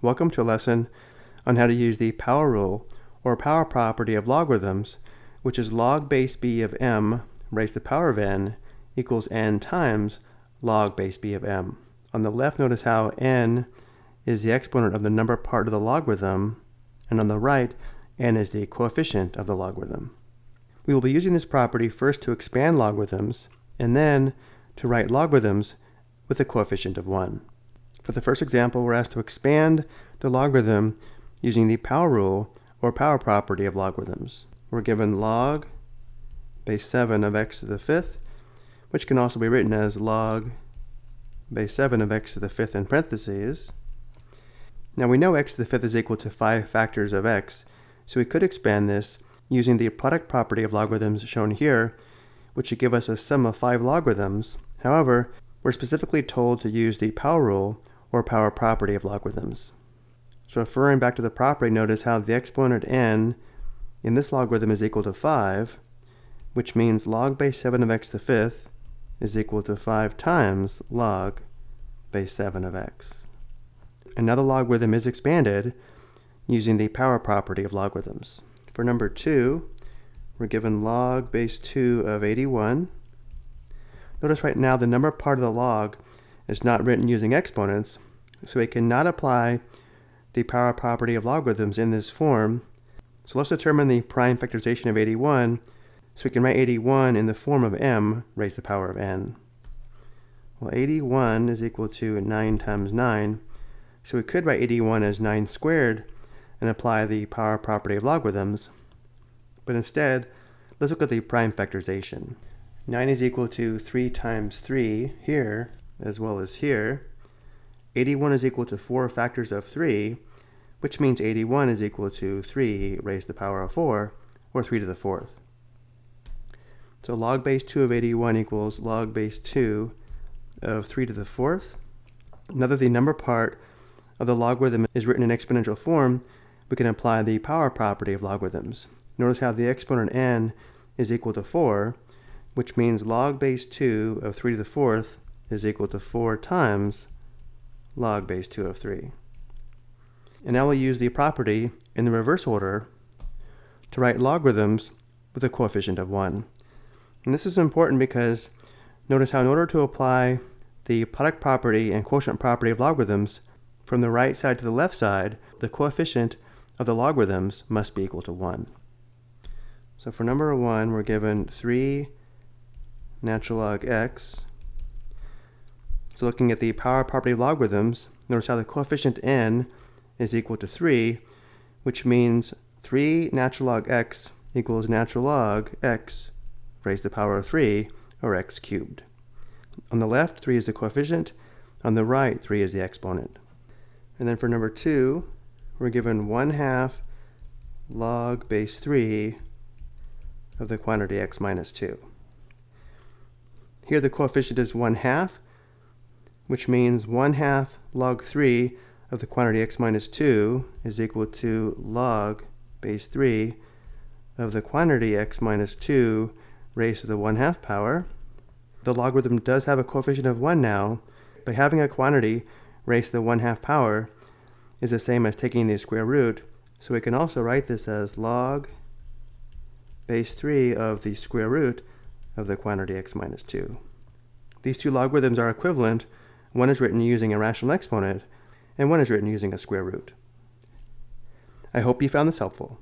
Welcome to a lesson on how to use the power rule or power property of logarithms, which is log base b of m raised to the power of n equals n times log base b of m. On the left, notice how n is the exponent of the number part of the logarithm, and on the right, n is the coefficient of the logarithm. We will be using this property first to expand logarithms, and then to write logarithms with a coefficient of 1. For the first example, we're asked to expand the logarithm using the power rule or power property of logarithms. We're given log base 7 of x to the fifth, which can also be written as log base 7 of x to the fifth in parentheses. Now we know x to the fifth is equal to 5 factors of x, so we could expand this using the product property of logarithms shown here, which should give us a sum of 5 logarithms. However, we're specifically told to use the power rule or power property of logarithms. So referring back to the property, notice how the exponent n in this logarithm is equal to 5, which means log base 7 of x to the fifth is equal to 5 times log base 7 of x. Another logarithm is expanded using the power property of logarithms. For number 2, we're given log base 2 of 81 Notice right now the number part of the log is not written using exponents, so we cannot apply the power property of logarithms in this form. So let's determine the prime factorization of 81, so we can write 81 in the form of m raised to the power of n. Well, 81 is equal to 9 times 9, so we could write 81 as 9 squared and apply the power property of logarithms. But instead, let's look at the prime factorization. 9 is equal to 3 times 3 here, as well as here. 81 is equal to 4 factors of 3, which means 81 is equal to 3 raised to the power of 4, or 3 to the fourth. So log base 2 of 81 equals log base 2 of 3 to the fourth. Now that the number part of the logarithm is written in exponential form, we can apply the power property of logarithms. Notice how the exponent n is equal to 4, which means log base 2 of 3 to the fourth is equal to 4 times log base 2 of 3. And now we'll use the property in the reverse order to write logarithms with a coefficient of 1. And this is important because notice how in order to apply the product property and quotient property of logarithms from the right side to the left side, the coefficient of the logarithms must be equal to 1. So for number 1, we're given 3 natural log x. So looking at the power property of logarithms, notice how the coefficient n is equal to 3, which means 3 natural log x equals natural log x raised to the power of 3, or x cubed. On the left, 3 is the coefficient. On the right, 3 is the exponent. And then for number 2, we're given 1 half log base 3 of the quantity x minus 2. Here the coefficient is 1 half, which means 1 half log 3 of the quantity x minus 2 is equal to log base 3 of the quantity x minus 2 raised to the 1 half power. The logarithm does have a coefficient of 1 now, but having a quantity raised to the 1 half power is the same as taking the square root, so we can also write this as log base 3 of the square root of the quantity x minus 2. These two logarithms are equivalent. One is written using a rational exponent, and one is written using a square root. I hope you found this helpful.